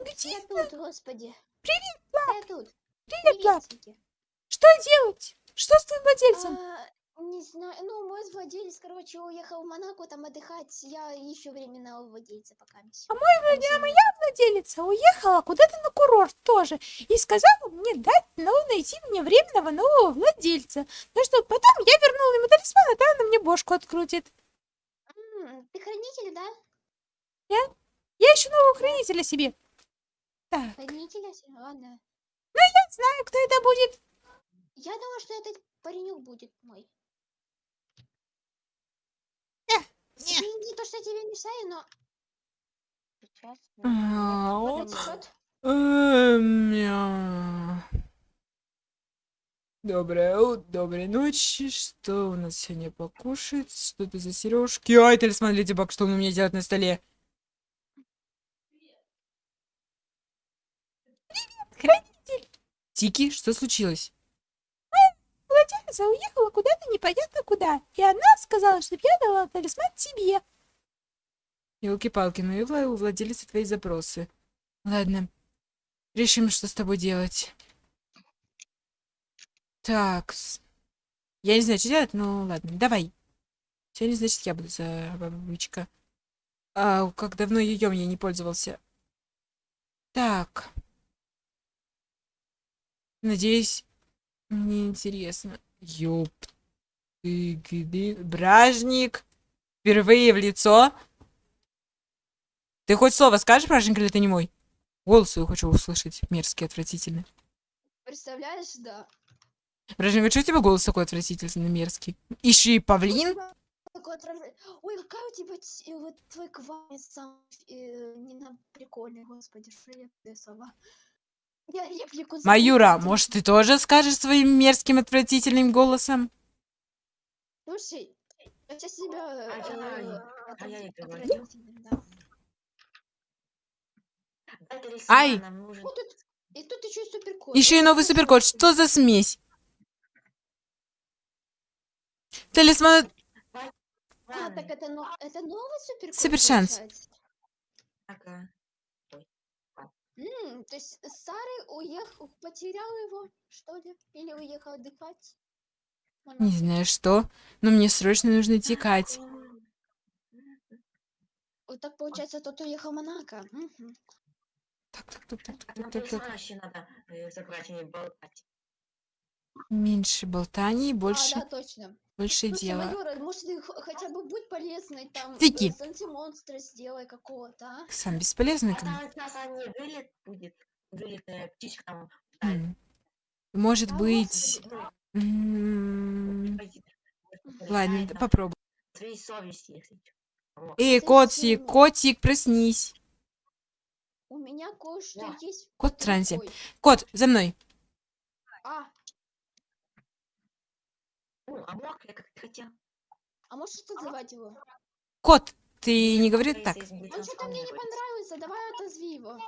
Где? Я тут, господи. Привет, Я тут. Привет, Лап. Что делать? Что с твоим владельцем? А, не знаю, ну, мой владелец, короче, уехал в Монако там отдыхать. Я ищу временного владельца пока. А мой владелец, моя владелица уехала куда-то на курорт тоже и сказала мне дать, ну, найти мне временного нового владельца. Ну, что потом я вернула ему талисман, а там она мне бошку открутит. Ты хранитель, да? Я ищу нового хранителя себе. Так, Хранителя? с- Ладно. я знаю, кто это будет. Я думаю, что этот паренек будет мой. Не. Извини, то, что я тебе мешаю, но... Сейчас. Эм. Доброе утро, доброй ночи. Что у нас сегодня покушать? Что это за сережки? Ай, талисман Леди Баг, что он у меня делает на столе? Привет, хранитель. Тики, что случилось? Владелица уехала куда-то непонятно куда. И она сказала, чтобы я дала талисман тебе. Елки-палки, ну и у владелицы твои запросы. Ладно. Решим, что с тобой делать. Так. Я не знаю, что делать, но ладно, давай. Сегодня, значит, я буду за бабочка. А, как давно ее я не пользовался. Так. Надеюсь, мне интересно. Ёп. Ты где? Бражник. Впервые в лицо. Ты хоть слово скажешь, Бражник, или ты не мой? Голос свой хочу услышать. Мерзкий, отвратительный. Представляешь, да. Бражник, а что у тебя голос такой отвратительный, мерзкий? Ищи павлин? Ой, какая у тебя э, вот твой кванец сам э, не на прикольный, господи, что я слова. Я Маюра, может, ты тоже скажешь своим мерзким, отвратительным голосом? Слушай, я сейчас себя А э, а я талисман, Ай! Вот и тут еще и суперкот. Еще и новый суперкод. Что за смесь? Талисман... А, так это, но, это новый суперкот, Супершанс. Ага. М, то есть старый уехал, потерял его, что ли? Или уехал отдыхать? Не знаю что, но мне срочно нужно текать. Вот так получается, тот уехал в Монако. Мгм. Так, так, так, так, так, Нам так, так, так. еще надо э, забрать, а не болтать. Меньше болтаний, больше, А, да, точно. Больше Слушай, дела. Майора, может, ты хотя бы будь полезной, там, Тики. э, монстра сделай какого-то, а? Сам бесполезный. А там сейчас они вылет будет. Вылетная птичка там. М. Может А, быть... м, Ладно, попробуй. Своей совести, если. Эй, Ты котик, котик, проснись. У меня кое-что Да. есть. Кот в трансе. Кот, за мной. А, а мог я как ты хотел. а можешь отозвать его? Кот, ты не говори так. Он что-то мне не понравился, давай отозви его.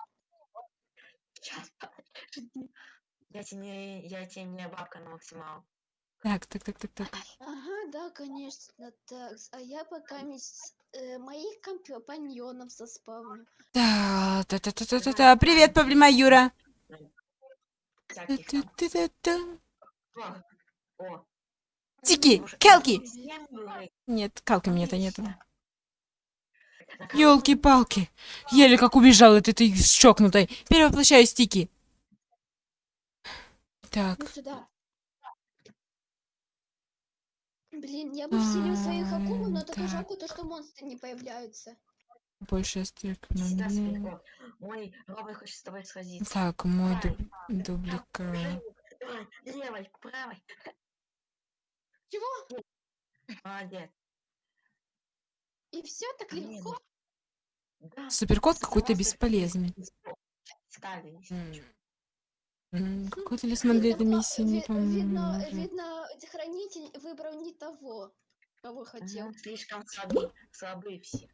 Сейчас, подожди. Я тебе не, я тебе не бабка на максимал. Так, так, так, так, так. Ага, да, конечно, так. А я пока мисс, э, моих компаньонов заспавню. Да, та та та та та та Привет, Павлима Юра. Всяких там. Та-та-та-та. О, о. Тики, Келки. Нет, калки меня-то нету. Ёлки-палки. Еле как убежал от этой щекнутой. Перевоплощаюсь, Тики. Так, Ну сюда. Блин, я бы вселил своих акул, но только Так. жалко то, что монстры не появляются. больше всегда сверху. Мой робот хочет с тобой сходиться. Так, мой дубликат. Давай, левой, правой. Чего? Молодец. И все так легко? Да. Суперкот какой-то бесполезный. Ставили, если М. чё. М, Какой талисман для этой Видно, миссии не ви- видно, хранитель выбрал не того, кого хотел. Слишком слабы, слабы все.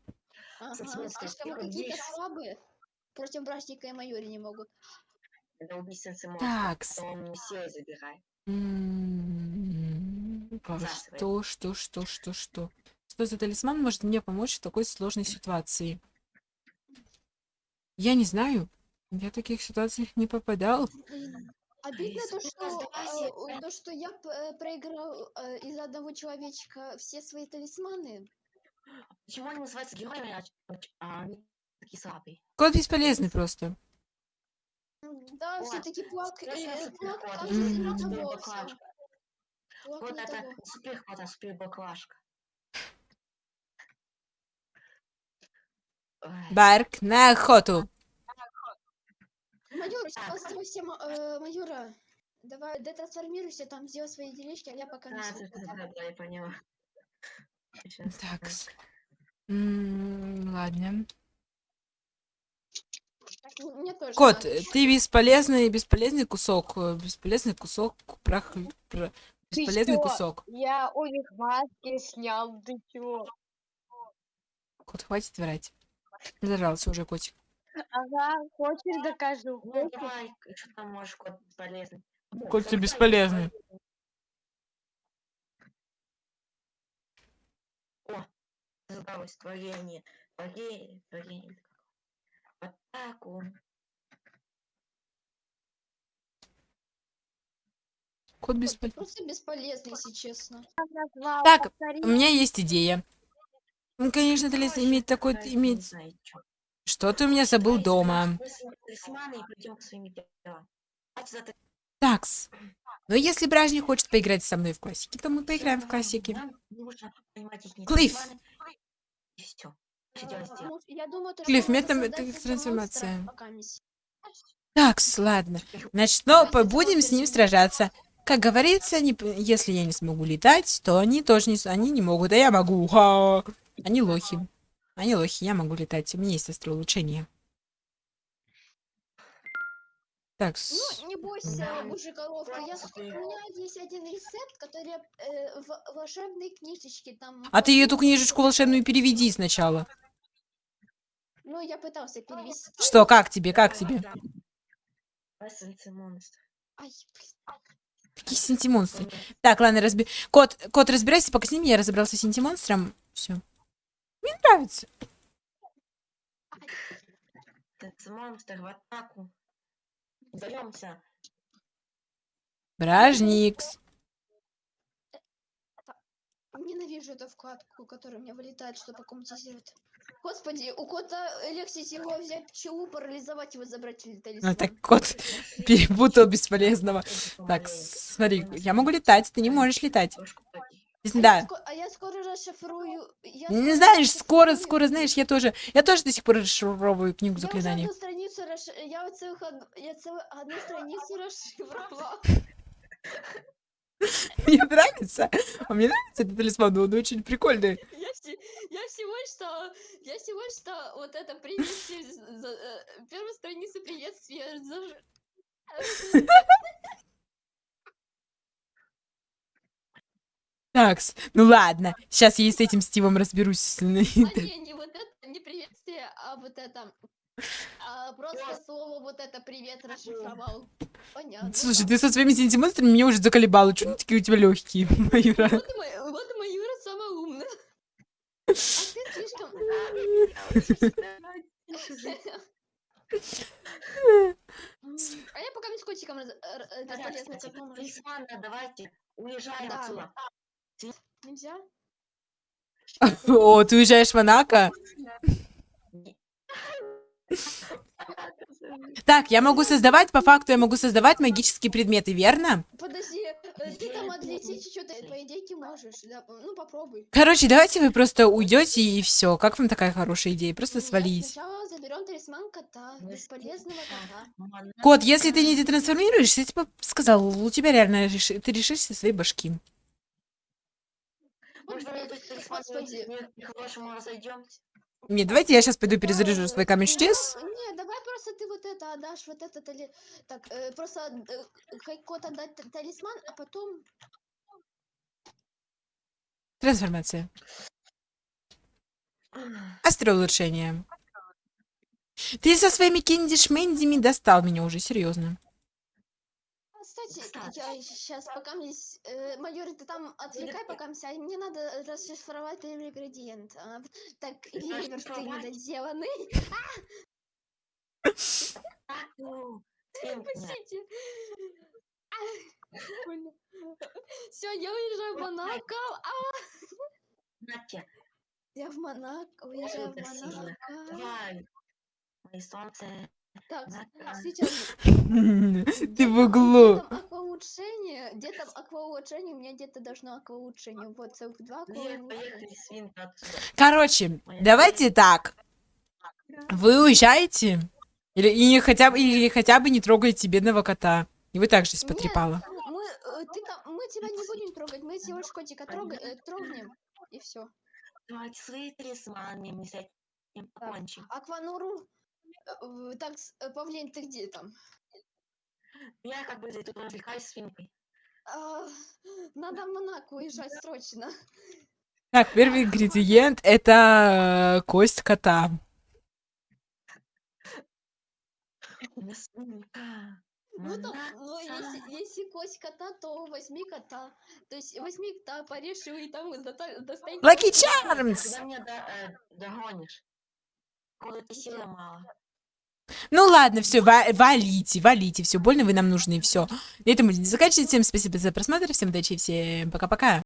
Ага, слишком первый какие-то здесь. слабые. Против братника и майори не могут. Это. Такс. То он все забирает. А Засрать. Что, что, что, что, что? Что за талисман может мне помочь в такой сложной ситуации? Я не знаю. Я в таких ситуациях не попадал. Обидно то, что, э, то, что я п- э, проиграл э, из-за одного человечка все свои талисманы. Почему они называются героями, а, а а они такие слабые? Кот бесполезный просто. Да, все-таки плак, Вот это того. супер кот, а супер баклажка. Барк на охоту. Майор, Так. ма- э, майора. Давай, детрансформируйся, там сделай свои делишки, а я пока не да, слушаю. да, да, да, я поняла. Щас, Так. да. М, Ладно. М, Мне тоже Кот, надо. ты бесполезный, бесполезный кусок. э, Бесполезный кусок прах... пра- Ты Бесполезный кусок. Я у них маски снял, ты чё? Кот, хватит врать. Зажался уже котик. Ага, хочешь докажу? Ну, давай, что там можешь, кот бесполезный. Ну, Кот, ты бесполезный. О, задалось творение. Творение, творение. В атаку. Кот Кот, бесполезный. просто бесполезный, если честно. Так. У меня есть идея. Ну, конечно, талис щас иметь такой... чё. Что ты у меня забыл дома? это- Такс. Но если Бражник хочет поиграть со мной в классике, то мы поиграем в классике. Их Клифф. То, Клифф, это этого трансформация. Такс, ладно. Значит, но будем с ним сражаться. Как говорится, не п- если я не смогу летать, то они тоже не, они не могут, а я могу. Ха! Они лохи. Они лохи, я могу летать. У меня есть острое улучшение. Так, с- Ну, не бойся, Да. божий-коровка. Я, у меня есть один рецепт, который э, в волшебной книжечке там... а ты эту книжечку волшебную переведи сначала. Ну, я пытался перевести. Что, как тебе, как тебе? Ай, блин. Какие синтимонстры? Так, ладно, разби... Кот, кот, разбирайся, пока с ними я разобрался с синтимонстром. Все. Мне нравится. Монстр в атаку. Даемся. Бражникс. Ненавижу эту вкладку, которая у меня вылетает, что покомментизирует. Господи, у кота легче всего взять пчелу, парализовать его, забрать или талисман. Ну, так кот перепутал бесполезного. Так, смотри, я могу летать, ты не можешь летать. А Да. я, а я скоро расшифрую... Я Не знаешь, скоро, расшифрую- скоро, знаешь, я тоже, я тоже до сих пор расшифровываю книгу Я заклинаний. одну страницу расш... Я целых од- я целую одну страницу расшифровала. Мне нравится. А мне нравится этот талисман, он очень прикольный. Я, я всего что... Я всего что вот это приветствие... за- э, Первую страницу приветствия... заж- Так, ну ладно, сейчас я и с этим Стивом разберусь. А не, не вот это, не приветствие, а вот это... а просто слово вот это привет расшифровал. Понятно. Слушай, ты со своими синтимонстрами меня уже заколебала. Чё они такие у тебя легкие, Майра? Вот, мой, вот Маюра самая умная. А ты слишком... М, А я пока с котиком раз- э, Талисманы, давайте. Уезжаем Да. отсюда. Нельзя? О, ты уезжаешь в Монако? Так, я могу создавать, по факту я могу создавать магические предметы, верно? Подожди, э, ты там отлететь что-то, по идее, можешь. Да, ну, попробуй. Короче, давайте вы просто уйдете и все. Как вам такая хорошая идея? Просто Нет, свалить. Сначала заберем талисман кота, Мы бесполезного кота. Кот, если ты не детрансформируешься, я тебе сказал, у тебя реально реши- ты решишься своей башки. Может, Господи. не- по-хорошему разойдемся? Не, давайте я сейчас пойду перезаряжу свой камень чудес. Не, давай просто ты вот это отдашь, вот это тали... Так, э, просто э, хай кот отдать та- талисман, а потом... Трансформация. Острое улучшение. Ты со своими кенди-шмендями достал меня уже, серьезно. А, Кстати, я сейчас пока мне... Э, майор, ты там отвлекай пока и мне надо расшифровать первый ингредиент. А, так, ливер ты недоделанный. Пустите. Все, я уезжаю в Монако. А, Натя, я в Монако, уезжаю в. Монако. Мои солнце. Так, Монако. сейчас Ты в углу. Акваулучшение? Где там акваулучшение? У меня где-то должно акваулучшение. Вот, целых два акваулучшения. отсюда. Короче, давайте так. Вы уезжаете? Или, и хотя бы, или хотя бы не трогаете бедного кота. И вы также потрепала. Мы, э, ты там, мы тебя не будем трогать, мы всего лишь котика трога- э, трогнем, и все. Давайте свои талисманы, мы с этим покончим. Аквануру, так, с- э, Павлин, ты где там? Я как бы тут развлекаюсь свинкой. А, надо в Монако уезжать срочно. Так, первый ингредиент это э, кость кота. Ну, там, ну, если, если кость кота, то возьми кота. То есть возьми кота, порежь его и там доста- достань. Lucky. Charms! Когда меня э, догонишь? Какой-то силы мало. Ну ладно, все, валите, валите, все, больно вы нам нужны, все. На этом будем заканчивать. Всем спасибо за просмотр, всем удачи, всем пока-пока.